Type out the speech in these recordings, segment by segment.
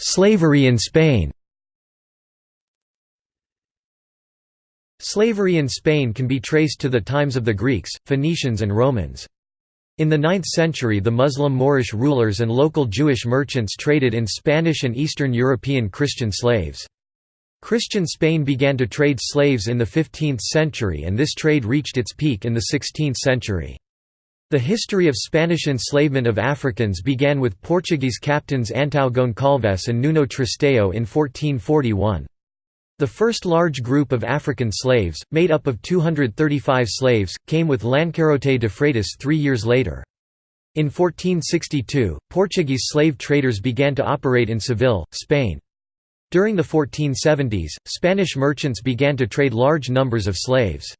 Slavery in Spain Slavery in Spain can be traced to the times of the Greeks, Phoenicians and Romans. In the 9th century the Muslim Moorish rulers and local Jewish merchants traded in Spanish and Eastern European Christian slaves. Christian Spain began to trade slaves in the 15th century and this trade reached its peak in the 16th century. The history of Spanish enslavement of Africans began with Portuguese captains Antão Goncalves and Nuno Tristão in 1441. The first large group of African slaves, made up of 235 slaves, came with Lancarote de Freitas three years later. In 1462, Portuguese slave traders began to operate in Seville, Spain. During the 1470s, Spanish merchants began to trade large numbers of slaves.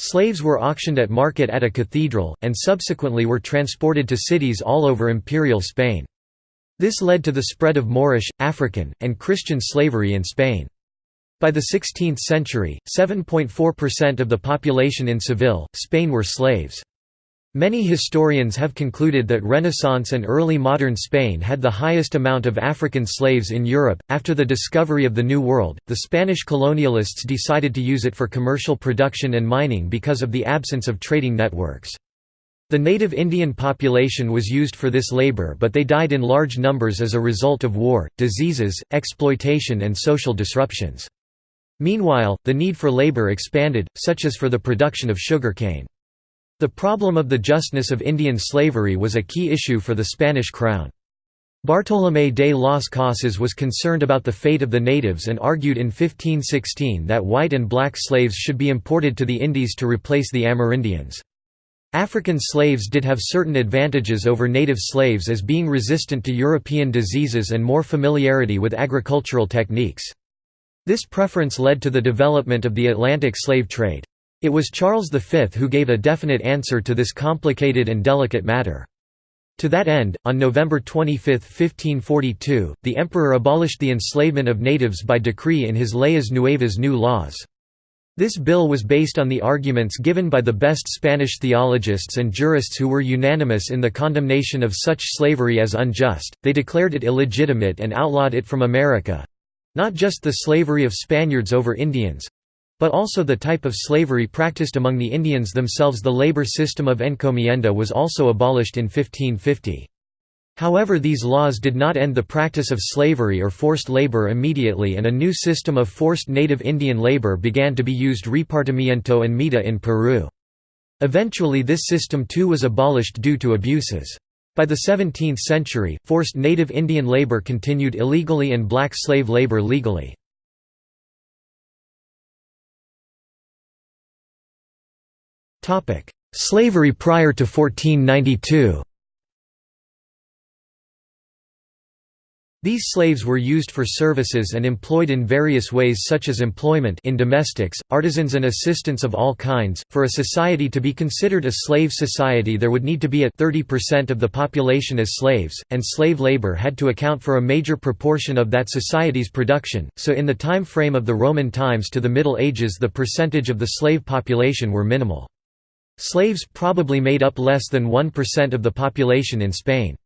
Slaves were auctioned at market at a cathedral, and subsequently were transported to cities all over imperial Spain. This led to the spread of Moorish, African, and Christian slavery in Spain. By the 16th century, 7.4% of the population in Seville, Spain were slaves. Many historians have concluded that Renaissance and early modern Spain had the highest amount of African slaves in Europe. After the discovery of the New World, the Spanish colonialists decided to use it for commercial production and mining because of the absence of trading networks. The native Indian population was used for this labor but they died in large numbers as a result of war, diseases, exploitation and social disruptions. Meanwhile, the need for labor expanded, such as for the production of sugarcane. The problem of the justness of Indian slavery was a key issue for the Spanish crown. Bartolomé de las Casas was concerned about the fate of the natives and argued in 1516 that white and black slaves should be imported to the Indies to replace the Amerindians. African slaves did have certain advantages over native slaves as being resistant to European diseases and more familiarity with agricultural techniques. This preference led to the development of the Atlantic slave trade. It was Charles V who gave a definite answer to this complicated and delicate matter. To that end, on November 25, 1542, the emperor abolished the enslavement of natives by decree in his Leyes Nuevas New Laws. This bill was based on the arguments given by the best Spanish theologists and jurists who were unanimous in the condemnation of such slavery as unjust, they declared it illegitimate and outlawed it from America, not just the slavery of Spaniards over Indians, but also the type of slavery practiced among the Indians themselves the labor system of encomienda was also abolished in 1550. However these laws did not end the practice of slavery or forced labor immediately and a new system of forced native Indian labor began to be used repartimiento and mita in Peru. Eventually this system too was abolished due to abuses. By the 17th century, forced native Indian labor continued illegally and black slave labor legally. Slavery prior to 1492 These slaves were used for services and employed in various ways such as employment in domestics, artisans and assistants of all kinds. For a society to be considered a slave society there would need to be at 30% of the population as slaves, and slave labor had to account for a major proportion of that society's production, so in the time frame of the Roman times to the Middle Ages the percentage of the slave population were minimal. Slaves probably made up less than 1% of the population in Spain.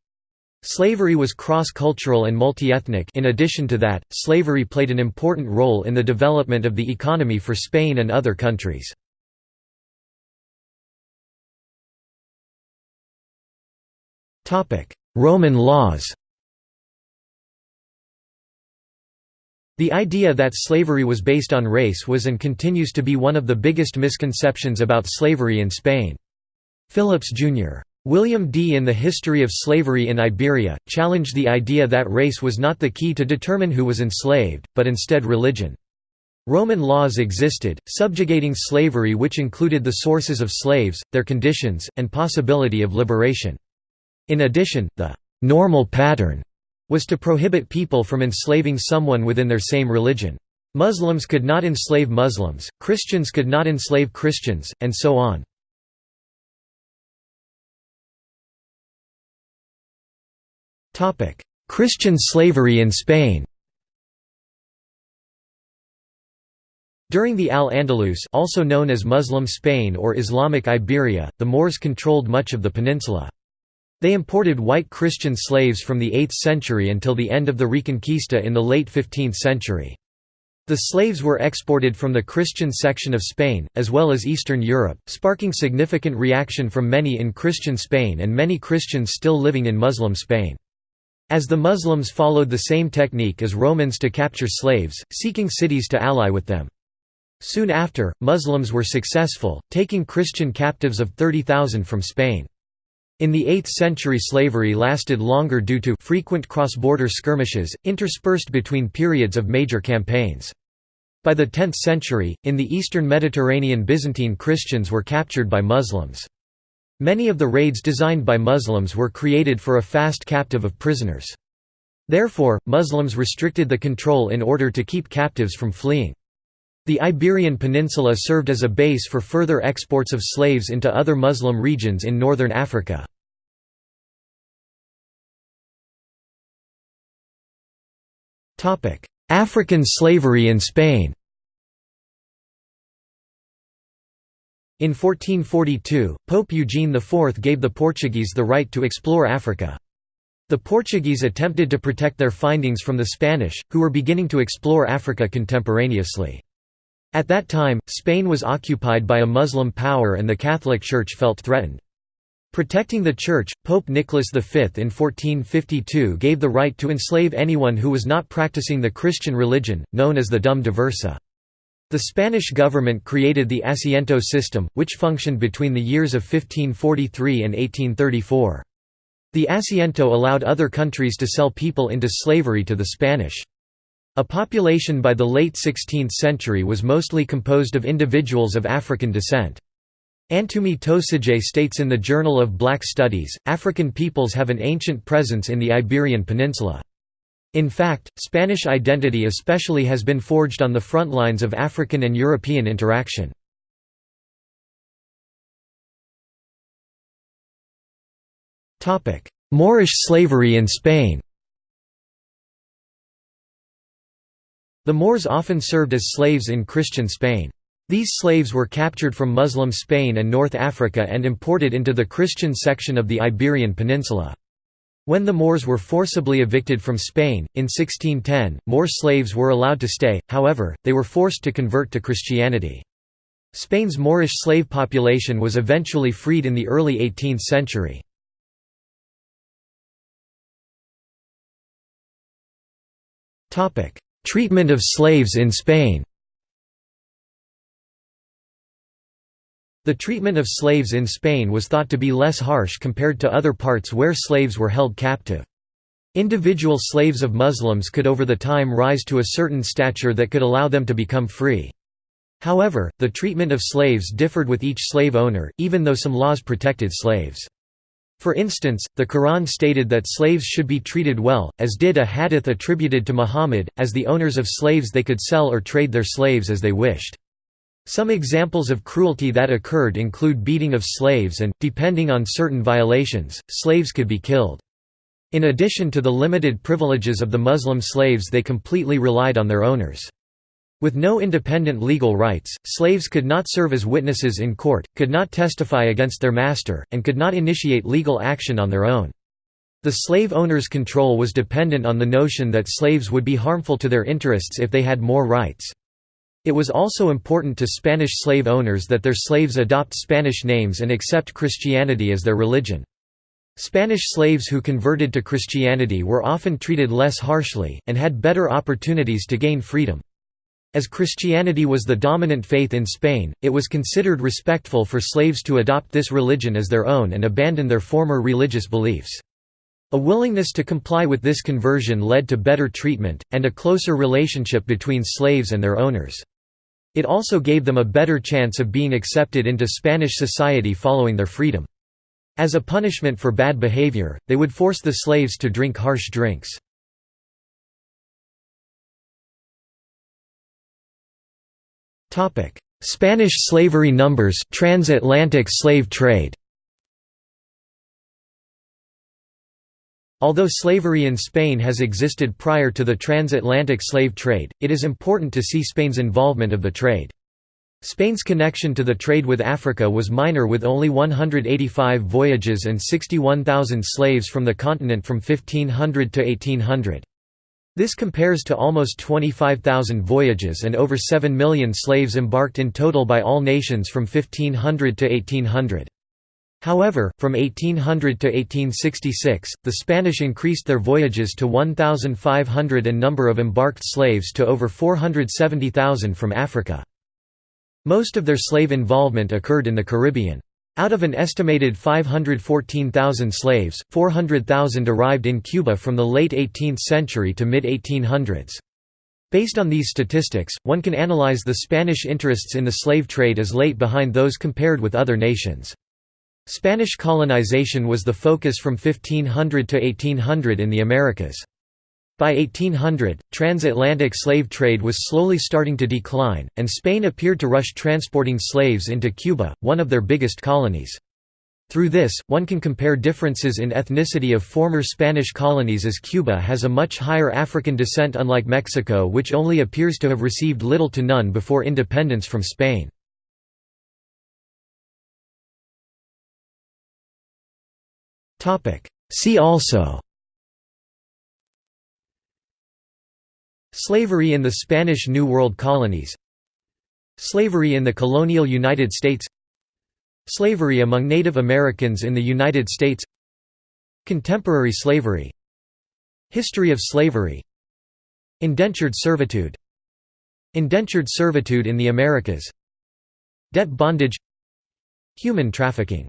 Slavery was cross-cultural and multi-ethnic in addition to that, slavery played an important role in the development of the economy for Spain and other countries. Roman laws The idea that slavery was based on race was and continues to be one of the biggest misconceptions about slavery in Spain. Phillips, Jr. William D. in The History of Slavery in Iberia, challenged the idea that race was not the key to determine who was enslaved, but instead religion. Roman laws existed, subjugating slavery which included the sources of slaves, their conditions, and possibility of liberation. In addition, the «normal pattern» was to prohibit people from enslaving someone within their same religion. Muslims could not enslave Muslims, Christians could not enslave Christians, and so on. Christian slavery in Spain During the Al-Andalus also known as Muslim Spain or Islamic Iberia, the Moors controlled much of the peninsula. They imported white Christian slaves from the 8th century until the end of the Reconquista in the late 15th century. The slaves were exported from the Christian section of Spain, as well as Eastern Europe, sparking significant reaction from many in Christian Spain and many Christians still living in Muslim Spain. As the Muslims followed the same technique as Romans to capture slaves, seeking cities to ally with them. Soon after, Muslims were successful, taking Christian captives of 30,000 from Spain. In the 8th century slavery lasted longer due to frequent cross-border skirmishes, interspersed between periods of major campaigns. By the 10th century, in the eastern Mediterranean Byzantine Christians were captured by Muslims. Many of the raids designed by Muslims were created for a fast captive of prisoners. Therefore, Muslims restricted the control in order to keep captives from fleeing. The Iberian Peninsula served as a base for further exports of slaves into other Muslim regions in northern Africa. African slavery in Spain In 1442, Pope Eugene IV gave the Portuguese the right to explore Africa. The Portuguese attempted to protect their findings from the Spanish, who were beginning to explore Africa contemporaneously. At that time, Spain was occupied by a Muslim power and the Catholic Church felt threatened. Protecting the Church, Pope Nicholas V in 1452 gave the right to enslave anyone who was not practicing the Christian religion, known as the dum diversa. The Spanish government created the Asiento system, which functioned between the years of 1543 and 1834. The Asiento allowed other countries to sell people into slavery to the Spanish. A population by the late 16th century was mostly composed of individuals of African descent. Antumi Toasijé states in the Journal of Black Studies, African peoples have an ancient presence in the Iberian Peninsula. In fact, Spanish identity especially has been forged on the front lines of African and European interaction. Moorish slavery in Spain The Moors often served as slaves in Christian Spain. These slaves were captured from Muslim Spain and North Africa and imported into the Christian section of the Iberian Peninsula. When the Moors were forcibly evicted from Spain, in 1610, more slaves were allowed to stay, however, they were forced to convert to Christianity. Spain's Moorish slave population was eventually freed in the early 18th century. Treatment of slaves in Spain The treatment of slaves in Spain was thought to be less harsh compared to other parts where slaves were held captive. Individual slaves of Muslims could over the time rise to a certain stature that could allow them to become free. However, the treatment of slaves differed with each slave owner, even though some laws protected slaves. For instance, the Quran stated that slaves should be treated well, as did a hadith attributed to Muhammad, as the owners of slaves they could sell or trade their slaves as they wished. Some examples of cruelty that occurred include beating of slaves and, depending on certain violations, slaves could be killed. In addition to the limited privileges of the Muslim slaves they completely relied on their owners. With no independent legal rights, slaves could not serve as witnesses in court, could not testify against their master, and could not initiate legal action on their own. The slave owner's control was dependent on the notion that slaves would be harmful to their interests if they had more rights. It was also important to Spanish slave owners that their slaves adopt Spanish names and accept Christianity as their religion. Spanish slaves who converted to Christianity were often treated less harshly, and had better opportunities to gain freedom. As Christianity was the dominant faith in Spain, it was considered respectful for slaves to adopt this religion as their own and abandon their former religious beliefs. A willingness to comply with this conversion led to better treatment, and a closer relationship between slaves and their owners. It also gave them a better chance of being accepted into Spanish society following their freedom. As a punishment for bad behavior, they would force the slaves to drink harsh drinks. Spanish slavery numbers transatlantic slave trade Although slavery in Spain has existed prior to the transatlantic slave trade, it is important to see Spain's involvement of the trade. Spain's connection to the trade with Africa was minor with only 185 voyages and 61,000 slaves from the continent from 1500 to 1800. This compares to almost 25,000 voyages and over 7 million slaves embarked in total by all nations from 1500 to 1800. However, from 1800 to 1866, the Spanish increased their voyages to 1,500 and number of embarked slaves to over 470,000 from Africa. Most of their slave involvement occurred in the Caribbean. Out of an estimated 514,000 slaves, 400,000 arrived in Cuba from the late 18th century to mid-1800s. Based on these statistics, one can analyze the Spanish interests in the slave trade as late behind those compared with other nations. Spanish colonization was the focus from 1500 to 1800 in the Americas. By 1800, transatlantic slave trade was slowly starting to decline, and Spain appeared to rush transporting slaves into Cuba, one of their biggest colonies. Through this, one can compare differences in ethnicity of former Spanish colonies as Cuba has a much higher African descent unlike Mexico which only appears to have received little to none before independence from Spain. See also. Slavery in the Spanish New World colonies. Slavery in the colonial United States. Slavery among Native Americans in the United States. Contemporary slavery. History of slavery. Indentured servitude. Indentured servitude in the Americas. Debt bondage. Human trafficking